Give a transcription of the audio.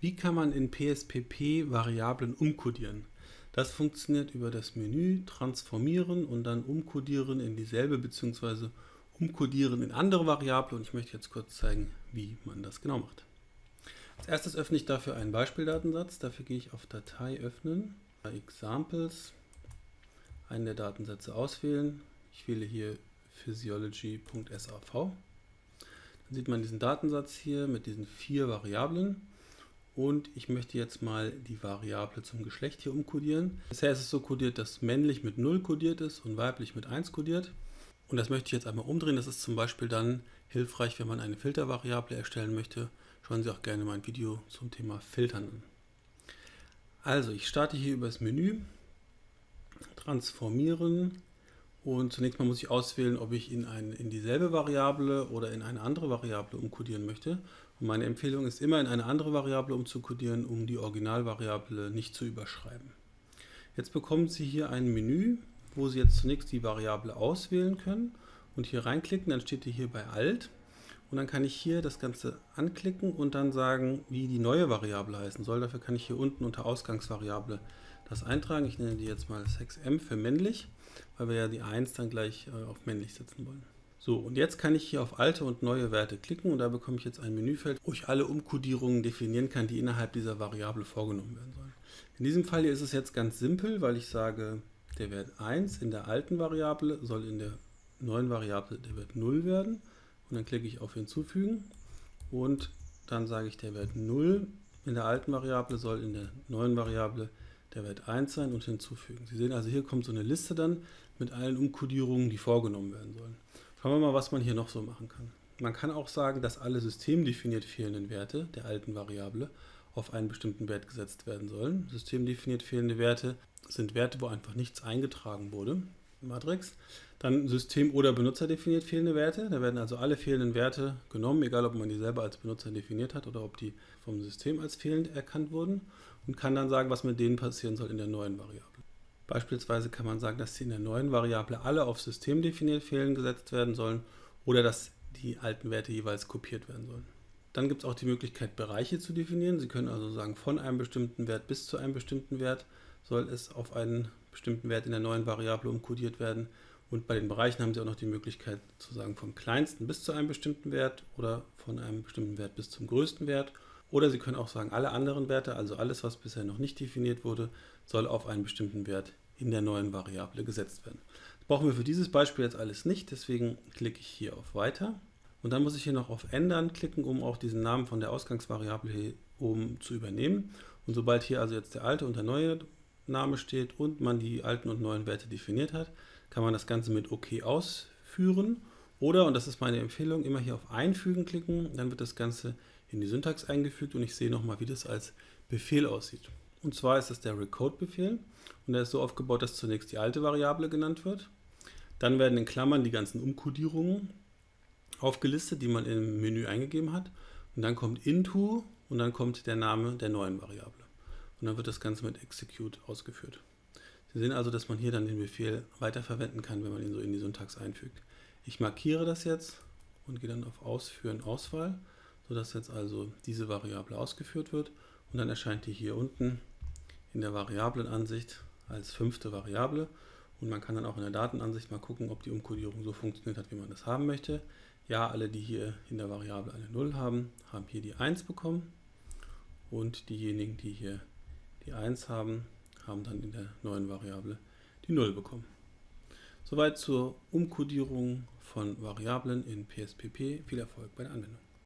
Wie kann man in PSPP Variablen umkodieren? Das funktioniert über das Menü Transformieren und dann Umkodieren in dieselbe bzw. Umkodieren in andere Variable und ich möchte jetzt kurz zeigen, wie man das genau macht. Als erstes öffne ich dafür einen Beispieldatensatz. Dafür gehe ich auf Datei öffnen, Examples, einen der Datensätze auswählen. Ich wähle hier physiology.sav. Dann sieht man diesen Datensatz hier mit diesen vier Variablen und ich möchte jetzt mal die Variable zum Geschlecht hier umkodieren. Bisher ist es so kodiert, dass männlich mit 0 kodiert ist und weiblich mit 1 kodiert. Und das möchte ich jetzt einmal umdrehen. Das ist zum Beispiel dann hilfreich, wenn man eine Filtervariable erstellen möchte. Schauen Sie auch gerne mein Video zum Thema Filtern an. Also ich starte hier über das Menü, transformieren und zunächst mal muss ich auswählen, ob ich in, ein, in dieselbe Variable oder in eine andere Variable umkodieren möchte. Und meine Empfehlung ist immer in eine andere Variable umzukodieren, um die Originalvariable nicht zu überschreiben. Jetzt bekommen Sie hier ein Menü, wo Sie jetzt zunächst die Variable auswählen können und hier reinklicken, dann steht hier bei Alt und dann kann ich hier das Ganze anklicken und dann sagen, wie die neue Variable heißen soll. Dafür kann ich hier unten unter Ausgangsvariable das eintragen. Ich nenne die jetzt mal 6m für männlich, weil wir ja die 1 dann gleich äh, auf männlich setzen wollen. So, und jetzt kann ich hier auf alte und neue Werte klicken und da bekomme ich jetzt ein Menüfeld, wo ich alle Umkodierungen definieren kann, die innerhalb dieser Variable vorgenommen werden sollen. In diesem Fall hier ist es jetzt ganz simpel, weil ich sage, der Wert 1 in der alten Variable soll in der neuen Variable der Wert 0 werden. Und dann klicke ich auf Hinzufügen und dann sage ich, der Wert 0 in der alten Variable soll in der neuen Variable der Wert 1 sein und hinzufügen. Sie sehen also, hier kommt so eine Liste dann mit allen Umkodierungen, die vorgenommen werden sollen. Schauen wir mal, was man hier noch so machen kann. Man kann auch sagen, dass alle systemdefiniert fehlenden Werte der alten Variable auf einen bestimmten Wert gesetzt werden sollen. Systemdefiniert fehlende Werte sind Werte, wo einfach nichts eingetragen wurde. Matrix. Dann System- oder benutzerdefiniert fehlende Werte. Da werden also alle fehlenden Werte genommen, egal ob man die selber als Benutzer definiert hat oder ob die vom System als fehlend erkannt wurden und kann dann sagen, was mit denen passieren soll in der neuen Variable. Beispielsweise kann man sagen, dass sie in der neuen Variable alle auf System definiert fehlen gesetzt werden sollen oder dass die alten Werte jeweils kopiert werden sollen. Dann gibt es auch die Möglichkeit, Bereiche zu definieren. Sie können also sagen, von einem bestimmten Wert bis zu einem bestimmten Wert soll es auf einen bestimmten Wert in der neuen Variable umkodiert werden. Und bei den Bereichen haben Sie auch noch die Möglichkeit zu sagen, vom kleinsten bis zu einem bestimmten Wert oder von einem bestimmten Wert bis zum größten Wert. Oder Sie können auch sagen, alle anderen Werte, also alles, was bisher noch nicht definiert wurde, soll auf einen bestimmten Wert in der neuen Variable gesetzt werden. Das brauchen wir für dieses Beispiel jetzt alles nicht, deswegen klicke ich hier auf Weiter. Und dann muss ich hier noch auf Ändern klicken, um auch diesen Namen von der Ausgangsvariable hier oben zu übernehmen. Und sobald hier also jetzt der alte und der neue Name steht und man die alten und neuen Werte definiert hat, kann man das Ganze mit OK ausführen. Oder, und das ist meine Empfehlung, immer hier auf Einfügen klicken, dann wird das Ganze in die Syntax eingefügt und ich sehe nochmal, wie das als Befehl aussieht. Und zwar ist das der Recode-Befehl und der ist so aufgebaut, dass zunächst die alte Variable genannt wird. Dann werden in Klammern die ganzen Umkodierungen aufgelistet, die man im Menü eingegeben hat. Und dann kommt into und dann kommt der Name der neuen Variable. Und dann wird das Ganze mit execute ausgeführt. Sie sehen also, dass man hier dann den Befehl weiterverwenden kann, wenn man ihn so in die Syntax einfügt. Ich markiere das jetzt und gehe dann auf Ausführen, Auswahl, sodass jetzt also diese Variable ausgeführt wird. Und dann erscheint die hier unten in der Variablenansicht als fünfte Variable und man kann dann auch in der Datenansicht mal gucken, ob die Umkodierung so funktioniert hat, wie man das haben möchte. Ja, alle, die hier in der Variable eine 0 haben, haben hier die 1 bekommen und diejenigen, die hier die 1 haben, haben dann in der neuen Variable die 0 bekommen. Soweit zur Umkodierung von Variablen in PSPP. Viel Erfolg bei der Anwendung.